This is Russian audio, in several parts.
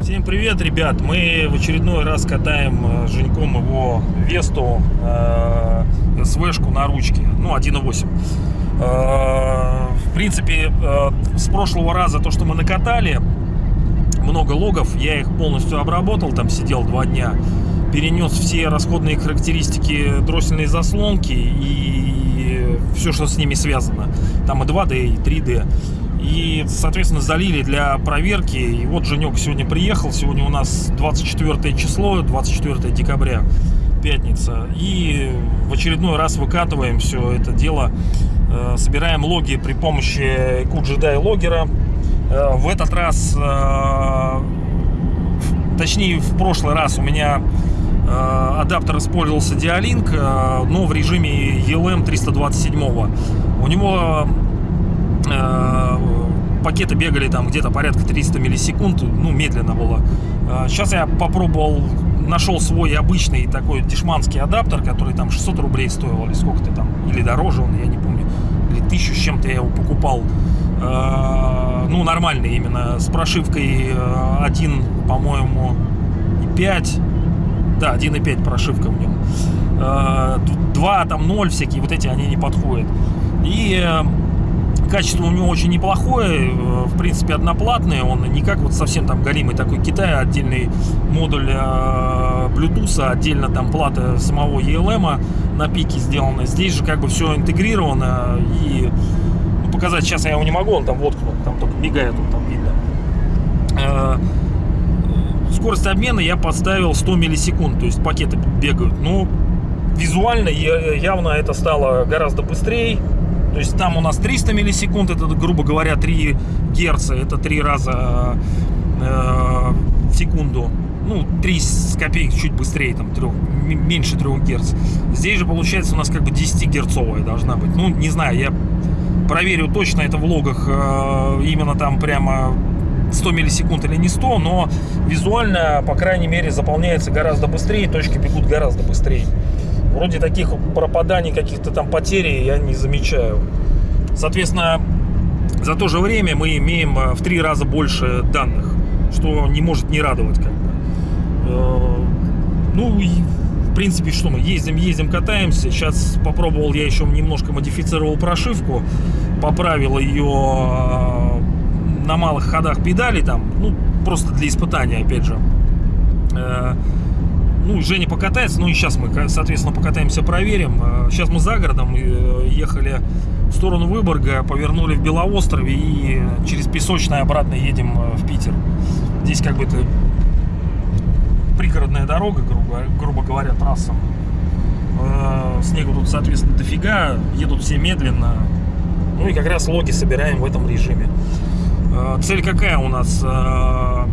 Всем привет, ребят! Мы в очередной раз катаем э, Женьком его Весту э, СВшку на ручке, ну 1.8. Э, в принципе, э, с прошлого раза то, что мы накатали, много логов, я их полностью обработал, там сидел два дня, перенес все расходные характеристики дроссельной заслонки и все, что с ними связано. Там и 2D, и 3D. И, соответственно, залили для проверки. И вот Женек сегодня приехал. Сегодня у нас 24 число, 24 декабря, пятница. И в очередной раз выкатываем все это дело. Э, Собираем логи при помощи QGDI логера. Э, В этот раз, э, точнее в прошлый раз у меня э, адаптер использовался Dialink, но в режиме ELM 327. У него пакеты бегали там где-то порядка 300 миллисекунд, ну медленно было. Сейчас я попробовал, нашел свой обычный такой дешманский адаптер, который там 600 рублей стоил, или сколько-то там, или дороже он, я не помню, или тысячу с чем-то я его покупал. Э, Ну, нормальный именно, с прошивкой э, 1, по-моему, и 5. Да, 1.5 прошивка в нем. Э, 2, там 0 всякие, вот эти, они не подходят. И э, качество у него очень неплохое, э, в принципе, одноплатное. Он не как вот совсем там галимый такой Китай, отдельный модуль э, Bluetooth, отдельно там плата самого ELM на пике сделана. Здесь же как бы все интегрировано и показать сейчас я его не могу, он там воткнут, там только мигает, он там видно. Э, Скорость обмена я подставил 100 миллисекунд, то есть пакеты бегают. Но визуально явно это стало гораздо быстрее. То есть там у нас 300 миллисекунд, это, грубо говоря, 3 герца, это 3 раза э, в секунду. Ну, 3 с копеек чуть быстрее, там, 3, меньше 3 герц. Здесь же, получается, у нас как бы 10 герцовая должна быть. Ну, не знаю, я проверю точно это в логах, э, именно там прямо 100 миллисекунд или не 100, но визуально, по крайней мере, заполняется гораздо быстрее, точки бегут гораздо быстрее. Вроде таких пропаданий, каких-то там потерь я не замечаю. Соответственно, за то же время мы имеем э, в три раза больше данных, что не может не радовать как бы. Э, Ну и в принципе что мы ездим, ездим, катаемся. Сейчас попробовал я еще немножко модифицировал прошивку, поправил ее э, на малых ходах педали там, ну просто для испытания опять же. Э, ну, Женя покатается, ну и сейчас мы, соответственно, покатаемся, проверим. Э, Сейчас мы за городом э, ехали в сторону Выборга, повернули в Белоострове и через Песочное обратно едем э, в Питер. Здесь как бы это пригородная дорога, грубо, грубо говоря, трасса. Э, Снега тут, соответственно, дофига, едут все медленно. Ну и как раз логи собираем в этом режиме. Э, Цель какая у нас? Э,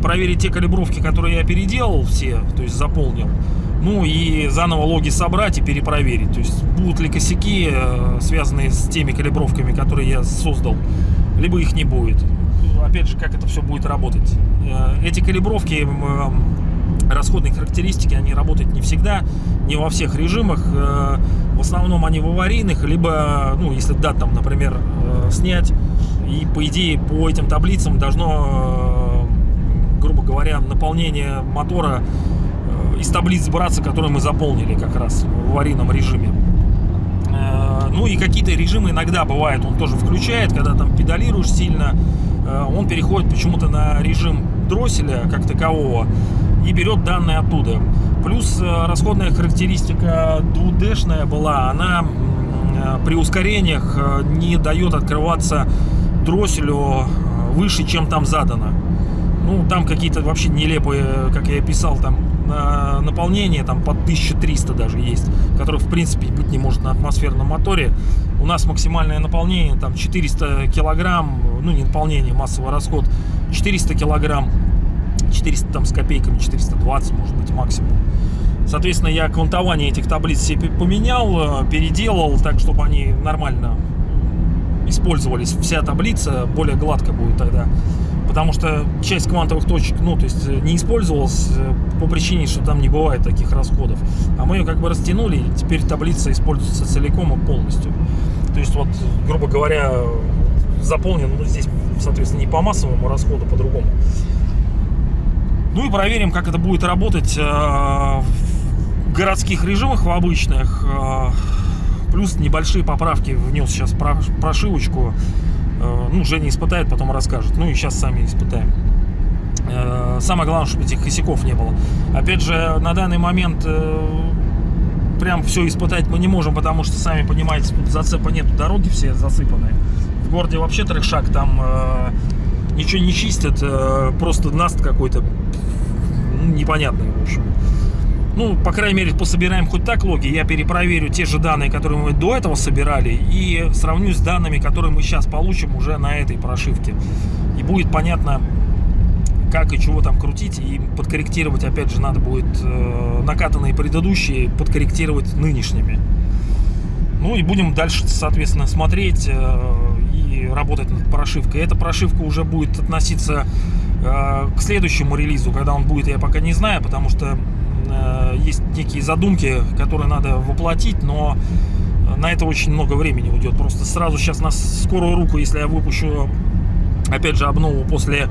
Проверить те калибровки, которые я переделал все, то есть заполнил. Ну и заново логи собрать и перепроверить. То есть будут ли косяки, э, связанные с теми калибровками, которые я создал, либо их не будет. Опять же, как это все будет работать. Эти калибровки, расходные характеристики, они работают не всегда, не во всех режимах. В основном они в аварийных, либо, ну, если дат там, например, э, снять, и по идее по этим таблицам должно, э, грубо говоря, наполнение мотора э, из таблиц браться, которые мы заполнили как раз в аварийном режиме. Ну и какие-то режимы иногда бывает, он тоже включает, когда там педалируешь сильно, он переходит почему-то на режим дросселя как такового и берет данные оттуда. Плюс э, расходная характеристика 2D-шная была, она э, при ускорениях э, не дает открываться дросселю выше, чем там задано. Ну, там какие-то вообще нелепые, как я писал, там на- наполнение там под 1300 даже есть, которое в принципе быть не может на атмосферном моторе. У нас максимальное наполнение там 400 килограмм, ну не наполнение, массовый расход 400 килограмм, 400 там с копейками, 420 может быть максимум. Соответственно, я квантование этих таблиц себе поменял, э, переделал так, чтобы они нормально использовались. Вся таблица более гладко будет тогда потому что часть квантовых точек, ну, то есть э, не использовалась э, по причине, что там не бывает таких расходов. А мы ее как бы растянули, и теперь таблица используется целиком и полностью. То есть вот, грубо говоря, заполнен, ну, здесь, соответственно, не по массовому расходу, по-другому. Ну и проверим, как это будет работать э, в городских режимах, в обычных. Э, плюс небольшие поправки внес сейчас прошивочку. Э, ну, Женя испытает, потом расскажет. Ну и сейчас сами испытаем. Самое главное, чтобы этих косяков не было. Опять же, на данный момент прям все испытать мы не можем, потому что, сами понимаете, тут зацепа нет, дороги все засыпанные. В городе вообще трешак, там ничего не чистят, просто наст какой-то ну, непонятные, в общем. Ну, по крайней мере, пособираем хоть так логи. Я перепроверю те же данные, которые мы до этого собирали, и сравню с данными, которые мы сейчас получим уже на этой прошивке. И будет понятно, как и чего там крутить, и подкорректировать, опять же, надо будет э, накатанные предыдущие, подкорректировать нынешними. Ну и будем дальше, соответственно, смотреть э, работать над прошивкой. Эта прошивка уже будет относиться Э, к следующему релизу, когда он будет, я пока не знаю, потому что э, есть некие задумки, которые надо воплотить, но на это очень много времени уйдет. Просто сразу сейчас на скорую руку, если я выпущу, опять же, обнову после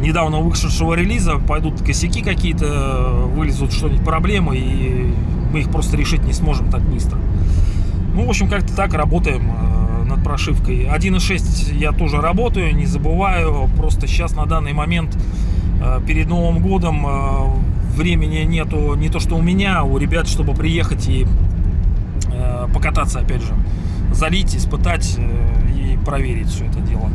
недавно вышедшего релиза, пойдут косяки какие-то, вылезут что-нибудь проблемы, и мы их просто решить не сможем так быстро. Ну, в общем, как-то так работаем э, над прошивкой. 1.6 я тоже работаю, не забываю. Просто сейчас на данный момент э, перед Новым годом э, времени нету не то что у меня, а у ребят, чтобы приехать и покататься опять же. Залить, испытать и проверить все это дело.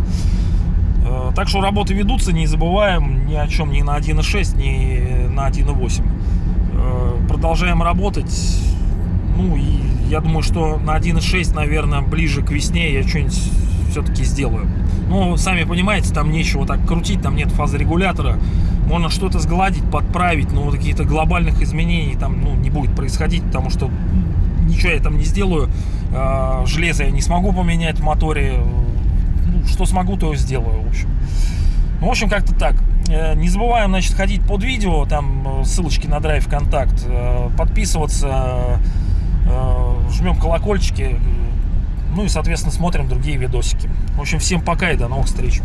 Так что работы ведутся, не забываем ни о чем ни на 1.6, ни на 1.8. Продолжаем работать. Ну и я думаю, что на 1.6, наверное, ближе к весне я что-нибудь все-таки сделаю. Ну, сами понимаете, там нечего так крутить, там нет фазы регулятора. Можно что-то сгладить, подправить, но каких-то глобальных изменений там ну, не будет происходить, потому что ничего я там не сделаю. А, железо я не смогу поменять в моторе. Ну, что смогу, то сделаю, в общем. Ну, в общем, как-то так. Э, не забываем, значит, ходить под видео, там э, ссылочки на драйв контакт, э, подписываться, жмем колокольчики, ну и, соответственно, смотрим другие видосики. В общем, всем пока и до новых встреч.